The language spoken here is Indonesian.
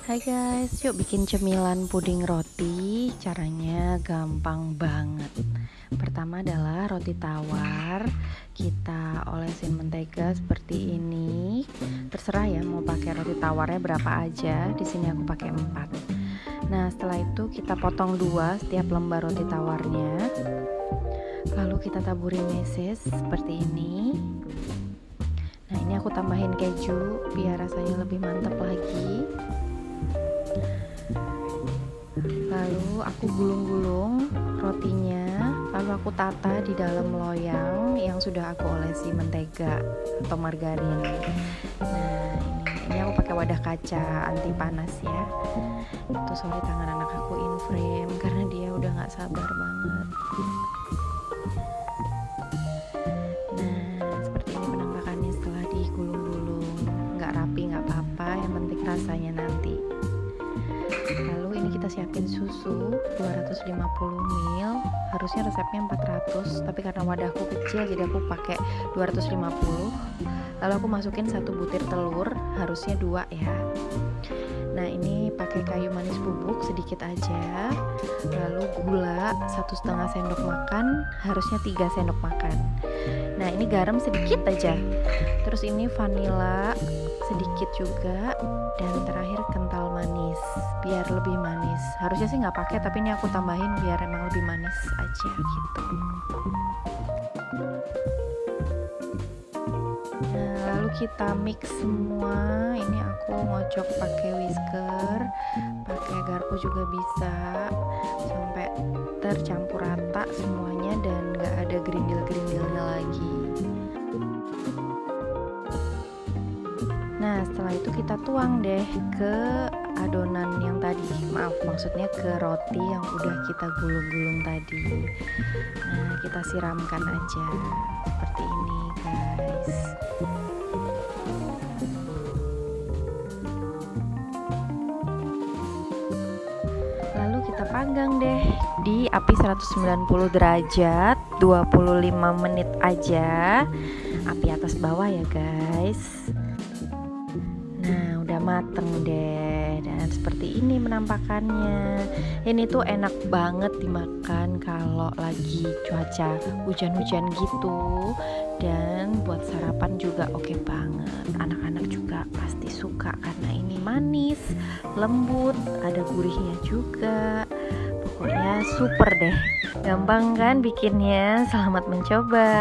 Hai guys, yuk bikin cemilan puding roti. Caranya gampang banget. Pertama adalah roti tawar. Kita olesin mentega seperti ini. Terserah ya mau pakai roti tawarnya berapa aja. Di sini aku pakai 4. Nah, setelah itu kita potong dua setiap lembar roti tawarnya. Lalu kita taburin meses seperti ini. Nah, ini aku tambahin keju biar rasanya lebih mantap lagi. Lalu aku gulung-gulung rotinya lalu aku tata di dalam loyang yang sudah aku olesi mentega atau margarin. Nah ini, ini aku pakai wadah kaca anti panas ya. Itu sorry tangan anak aku in frame karena dia udah nggak sabar banget. Nah seperti ini penampakannya setelah digulung-gulung. Nggak rapi nggak apa-apa. Yang penting rasanya nanti siapin susu 250 ml harusnya resepnya 400 tapi karena wadahku kecil jadi aku pakai 250 lalu aku masukin satu butir telur harusnya dua ya. Nah ini pakai kayu manis bubuk sedikit aja. Lalu gula satu setengah sendok makan harusnya tiga sendok makan. Nah ini garam sedikit aja. Terus ini vanila sedikit juga dan terakhir kental manis biar lebih manis. Harusnya sih nggak pakai tapi ini aku tambahin biar emang lebih manis aja gitu. Nah lalu kita mix semua. Ini aku ngocok pakai whisker pakai garpu juga bisa sampai tercampur rata semuanya dan nggak ada gerindil-gerindilnya lagi Nah, setelah itu kita tuang deh ke adonan yang tadi. Maaf, maksudnya ke roti yang udah kita gulung-gulung tadi. Nah, kita siramkan aja seperti ini, guys. Lalu kita panggang deh di api 190 derajat 25 menit aja. Api atas bawah ya, guys mateng deh. Dan seperti ini penampakannya ini tuh enak banget dimakan kalau lagi cuaca hujan-hujan gitu. Dan buat sarapan juga oke banget. Anak-anak juga pasti suka karena ini manis lembut ada gurihnya juga. Pokoknya super deh. Gampang kan bikinnya? Selamat mencoba